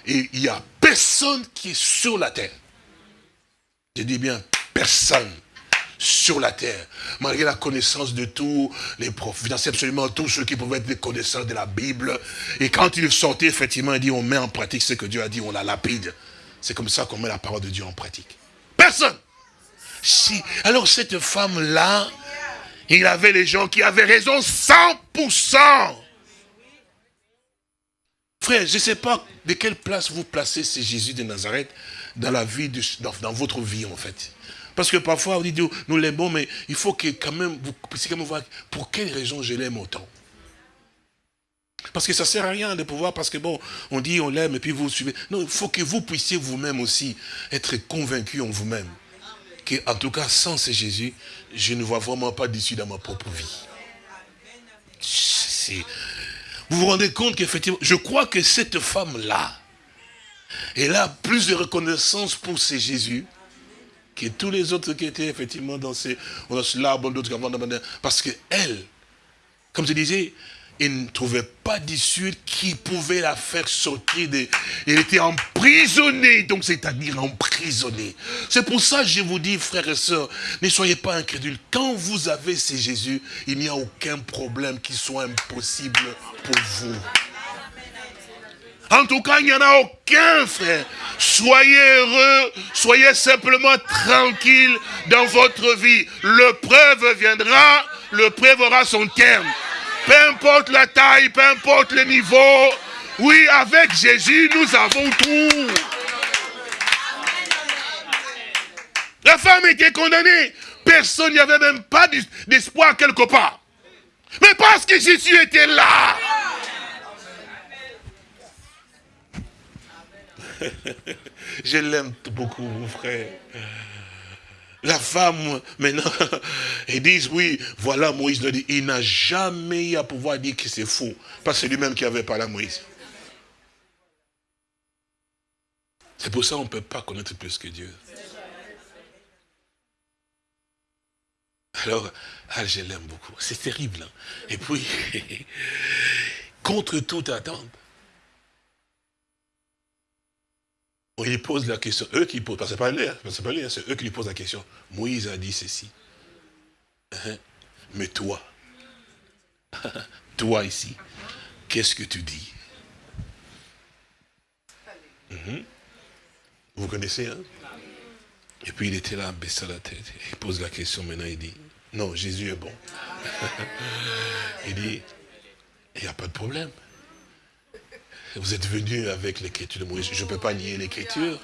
B: et il n'y a personne personne qui est sur la terre. Je dis bien personne sur la terre, malgré la connaissance de tous les profs, absolument tous ceux qui pouvaient être des connaisseurs de la Bible. Et quand il sortait, effectivement, il dit, on met en pratique ce que Dieu a dit, on la lapide. C'est comme ça qu'on met la parole de Dieu en pratique. Personne. Si, alors cette femme-là, il avait les gens qui avaient raison 100%. Frère, je ne sais pas de quelle place vous placez ce Jésus de Nazareth dans la vie, dans, votre vie en fait. Parce que parfois, on dit, nous l'aimons, mais il faut que quand même, vous puissiez quand même voir pour quelle raison je l'aime autant. Parce que ça ne sert à rien de pouvoir, parce que bon, on dit on l'aime et puis vous suivez. Non, il faut que vous puissiez vous-même aussi être convaincu en vous-même. Que, en tout cas, sans ce Jésus, je ne vois vraiment pas d'issue dans ma propre vie. Vous vous rendez compte qu'effectivement, je crois que cette femme-là, elle a plus de reconnaissance pour ce Jésus que tous les autres qui étaient effectivement dans ces, dans parce que elle, comme je disais, elle ne trouvait pas d'issue qui pouvait la faire sortir. De... Elle était emprisonnée, donc c'est-à-dire emprisonnée. C'est pour ça que je vous dis, frères et sœurs, ne soyez pas incrédules. Quand vous avez ces Jésus, il n'y a aucun problème qui soit impossible pour vous. En tout cas, il n'y en a aucun, frère. Soyez heureux, soyez simplement tranquille dans votre vie. Le preuve viendra, le preuve aura son terme. Peu importe la taille, peu importe le niveau. Oui, avec Jésus, nous avons tout. La femme était condamnée. Personne n'y avait même pas d'espoir quelque part. Mais parce que Jésus était là. *laughs* Je l'aime beaucoup, mon frère. La femme, maintenant, *laughs* ils disent, oui, voilà, Moïse le dit, il n'a jamais eu à pouvoir dire que c'est faux. Parce que c'est lui-même qui avait parlé à Moïse. C'est pour ça qu'on ne peut pas connaître plus que Dieu. Alors, ah, je l'aime beaucoup. C'est terrible. Hein. Et puis, *laughs* contre toute attente, Lui pose la question, eux qui posent, parce que c'est pas lui, c'est eux qui lui posent la question. Moïse a dit ceci. Hein? Mais toi, *laughs* toi ici, qu'est-ce que tu dis? Mhm. Vous connaissez, hein? Et puis il était là, baissant la tête. Il pose la question, maintenant il dit, non, Jésus est bon. *laughs* il dit, il n'y a pas de problème. Vous êtes venu avec l'écriture de Moïse. Je ne peux pas nier l'écriture.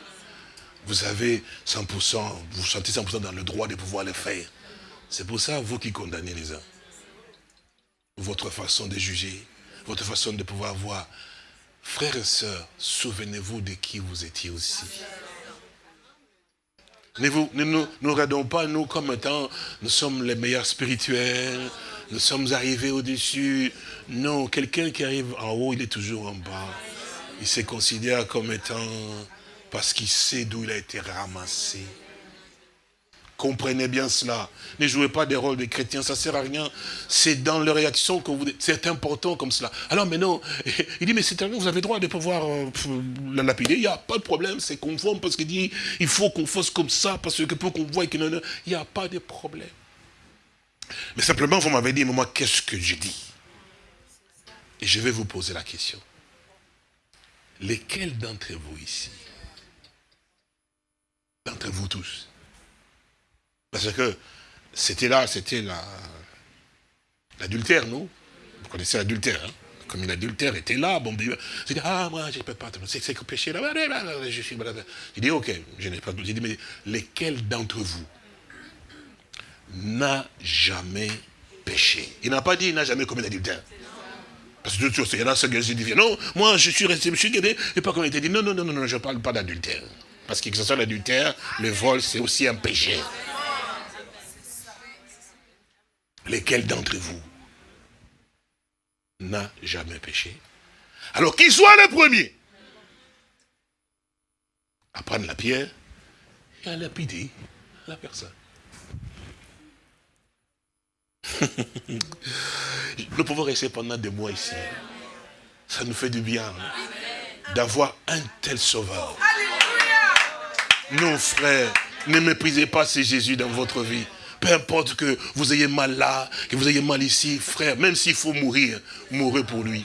B: Vous avez 100%, vous sentez 100% dans le droit de pouvoir le faire. C'est pour ça, vous qui condamnez les uns. Votre façon de juger, votre façon de pouvoir voir. Frères et sœurs, souvenez-vous de qui vous étiez aussi. Ne, nous, nous regardons pas, nous, comme étant, nous sommes les meilleurs spirituels, nous sommes arrivés au-dessus. Non, quelqu'un qui arrive en haut, il est toujours en bas. Il se considère comme étant, parce qu'il sait d'où il a été ramassé. Comprenez bien cela. Ne jouez pas des rôles de chrétiens, ça ne sert à rien. C'est dans leur réaction que vous... C'est important comme cela. Alors maintenant, *laughs* il dit, mais c'est vous avez droit de pouvoir euh, la lapider. Il n'y a pas de problème, c'est conforme parce qu'il dit, il faut qu'on fasse comme ça, parce que pour qu'on voit qu'il n'y a pas de problème. Mais simplement, vous m'avez dit, mais moi, qu'est-ce que je dis? Et je vais vous poser la question. Lesquels d'entre vous ici D'entre vous tous Parce que c'était là, c'était l'adultère, non Vous connaissez l'adultère, hein? Comme l'adultère était là, bon, je dis, ah, moi, je ne peux pas, c'est que péché là, je suis J'ai dit, ok, je n'ai pas, j'ai dit, mais lesquels d'entre vous n'a jamais péché. Il n'a pas dit il n'a jamais commis l'adultère. Parce que il y en a ceux qui disent, non, moi je suis resté, je suis guéri, et pas comme il était dit, non, non, non, non, je ne parle pas d'adultère. Parce que que ce soit l'adultère, le vol, c'est aussi un péché. Lesquels d'entre vous n'a jamais péché? Alors qu'il soit le premier à prendre la pierre et à lapider la personne. *laughs* Nous pouvons rester pendant des mois ici. Ça nous fait du bien. Hein. d'avoir un tel sauveur. Non, frère, ne méprisez pas ce Jésus dans votre vie. Peu importe que vous ayez mal là, que vous ayez mal ici, frère, même s'il faut mourir, mourrez pour lui.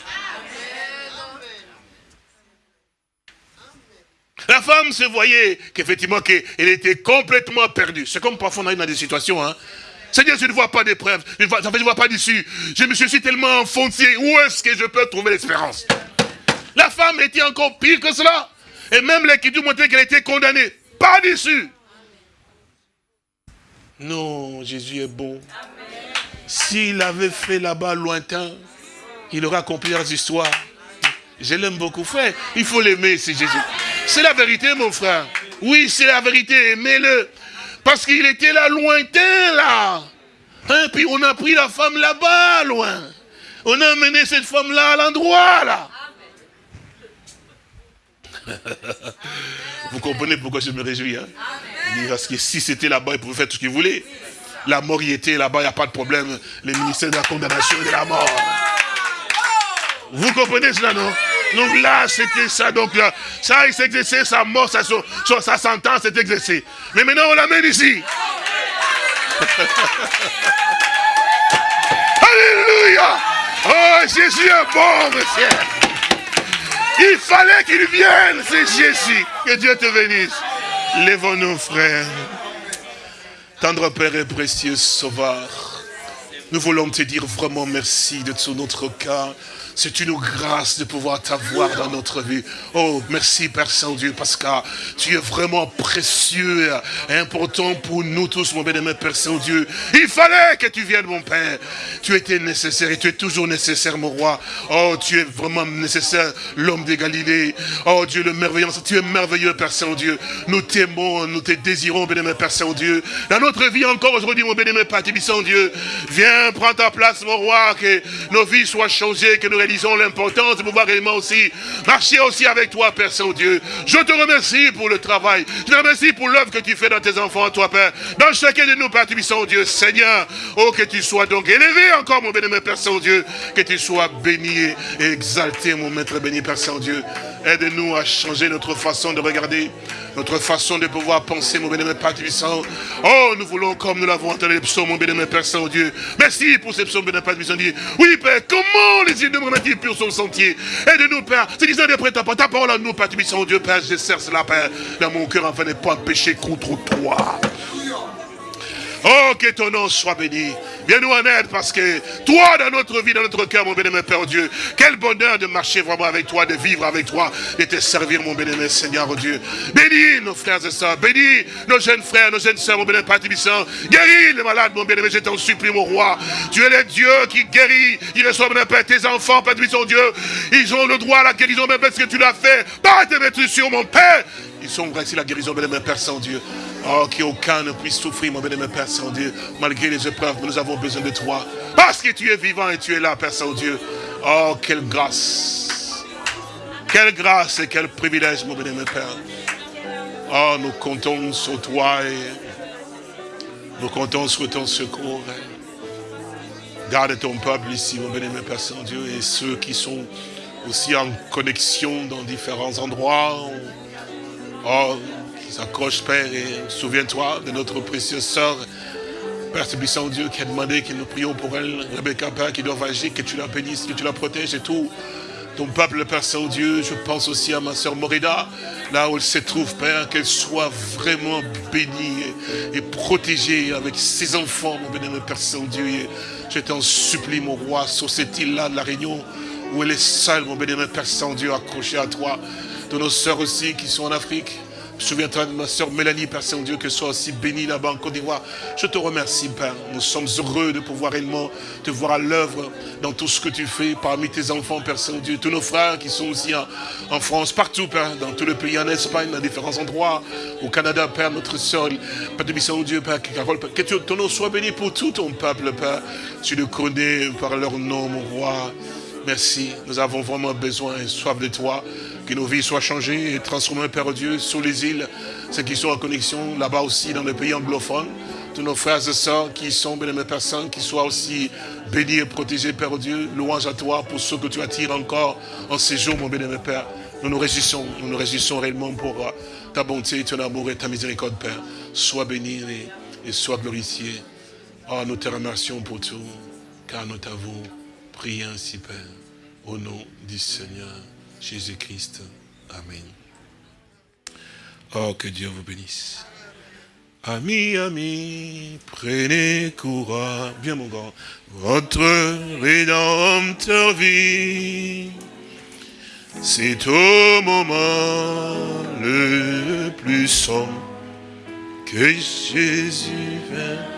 B: La femme se voyait qu'effectivement qu'elle était complètement perdue. C'est comme parfois on arrive dans des situations, hein. Seigneur, je ne vois pas d'épreuve, je ne vois, pas d'issue. Je me suis tellement enfoncé. Où est-ce que je peux trouver l'espérance? La femme était encore pire que cela. Et même l'écriture montrait qu'elle était condamnée. Pas d'issue. Non, Jésus est bon. S'il avait fait là-bas lointain, il aurait accompli leurs histoires. Je l'aime beaucoup, frère. Il faut l'aimer, c'est Jésus. C'est la vérité, mon frère. Oui, c'est la vérité, aimez-le. Parce qu'il était là lointain, là. Hein, puis on a pris la femme là-bas, loin. On a amené cette femme-là à l'endroit, là. Vous comprenez pourquoi je me réjouis. Hein? Parce que si c'était là-bas, il pouvait faire tout ce qu'il voulait. La mort y était là-bas, il n'y a pas de problème. Le ministère de la condamnation et de la mort. Vous comprenez cela, non? Donc là, c'était ça. Donc là, ça, il exercé, sa mort, sa, sentence s'est exercée. Mais maintenant, on l'amène ici. *laughs* Alléluia. Oh, Jésus est bon, monsieur. Il fallait qu'il vienne, c'est Jésus. Que Dieu te bénisse. Lèvons-nous, frères. Tendre Père et précieux Sauveur, nous voulons te dire vraiment merci de tout notre cœur. C'est une grâce de pouvoir t'avoir dans notre vie. Oh, merci Père Saint-Dieu, parce que tu es vraiment précieux et important pour nous tous, mon bien-aimé Père Saint-Dieu. Il fallait que tu viennes, mon Père. Tu étais nécessaire et tu es toujours nécessaire, mon roi. Oh, tu es vraiment nécessaire, l'homme de Galilée. Oh, Dieu le merveilleux, tu es merveilleux, Père Saint-Dieu. Nous t'aimons, nous te désirons, bien-aimé Père Saint-Dieu. Dans notre vie encore aujourd'hui, mon bien-aimé Père Saint-Dieu, viens, prends ta place, mon roi, que nos vies soient changées, que nous réalisons l'importance de pouvoir réellement aussi marcher aussi avec toi, Père Saint-Dieu. Je te remercie pour le travail. Je te remercie pour l'œuvre que tu fais dans tes enfants, toi, Père. Dans chacun de nous, Père Saint-Dieu, Seigneur. Oh, que tu sois donc élevé encore, mon béni, Père Saint-Dieu. Que tu sois béni et exalté, mon Maître béni, Père Saint-Dieu. Aide-nous à changer notre façon de regarder, notre façon de pouvoir penser, mon bénémoine Père Puissant. Oh, nous voulons, comme nous l'avons entendu les psaumes, mon bénémoine Père Saint-Dieu. Merci pour ces psaumes, bénémoine Père Puissant. Oui, Père, comment les îles de mon pour son sentier Aide-nous, Père. C'est disant d'après ta, ta parole à nous, Père Puissant, Dieu, Père, je sers cela, Père, dans mon cœur, afin de ne pas pécher contre toi. Oh, que ton nom soit béni. Viens-nous en aide parce que toi, dans notre vie, dans notre cœur, mon bénémoine Père Dieu, quel bonheur de marcher vraiment avec toi, de vivre avec toi, de te servir, mon bénémoine Seigneur Dieu. Bénis nos frères et sœurs, bénis nos jeunes frères, nos jeunes sœurs, mon bénémoine Père Tibissant. Guéris les malades, mon bénémoine, je t'en supplie, mon roi. Tu es le Dieu qui guérit, il reçoit, mon Père, tes enfants, Père Tibissant, Dieu. Ils ont le droit à la guérison, même parce que tu l'as fait. Pas te mettre sur mon Père. Ils sont ici la guérison, bénémoine Père Saint-Dieu. Oh, qu'aucun ne puisse souffrir, mon bénémoine Père Saint-Dieu, malgré les épreuves, nous avons besoin de toi. Parce que tu es vivant et tu es là, Père Saint-Dieu. Oh, quelle grâce. Quelle grâce et quel privilège, mon bénémoine Père. Oh, nous comptons sur toi et nous comptons sur ton secours. Garde ton peuple ici, mon bénémoine Père Saint-Dieu, et ceux qui sont aussi en connexion dans différents endroits. Oh, s'accroche, Père, et souviens-toi de notre précieuse sœur, Père Saint Dieu, qui a demandé que nous prions pour elle, Rebecca, Père, qui doit agir, que tu la bénisses, que tu la protèges et tout. Ton peuple, Père Saint-Dieu, je pense aussi à ma sœur Morida, là où elle se trouve, Père, qu'elle soit vraiment bénie et, protégée avec ses enfants, mon bénémoine Père Saint-Dieu. Je t'en supplie, mon roi, sur cette île-là de la Réunion, où elle est seule, mon bénémoine Père Saint-Dieu, accrochée à toi. De nos sœurs aussi qui sont en Afrique, Souviens-toi de ma soeur Mélanie, Père Saint-Dieu, que soit aussi bénie là-bas en Côte d'Ivoire. Je te remercie, Père. Nous sommes heureux de pouvoir réellement te voir à l'œuvre dans tout ce que tu fais parmi tes enfants, Père Saint-Dieu. Tous nos frères qui sont aussi en, France, partout, Père, dans tout le pays, en Espagne, dans différents endroits, au Canada, Père, notre soeur, Père de Saint-Dieu, Carole, Père, que ton nom soit béni pour tout ton peuple, Père. Tu le connais par leur nom, mon roi. Merci, nous avons vraiment besoin et soif de toi. Que nos vies soient changées et transformées, Père Dieu, sur les îles, ceux qui sont en connexion là-bas aussi, dans les pays anglophones. Tous nos frères et sœurs qui sont bien personnes, qui soient aussi bénis et protégés, Père Dieu. Louange à toi pour ceux que tu attires encore en ces jours, mon bien-aimé Père. Nous nous réjouissons, nous nous réjouissons réellement pour euh, ta bonté, ton amour et ta miséricorde, Père. Sois béni et, sois glorifié. Oh, nous te remercions pour tout, car nous t'avons prié ainsi, Père, au nom du Seigneur. Jésus-Christ. Amen. Oh, que Dieu vous bénisse. Amis, amis, prenez courage. Bien, mon grand. Votre rédempteur vie. C'est au moment le plus sombre que Jésus
A: vint.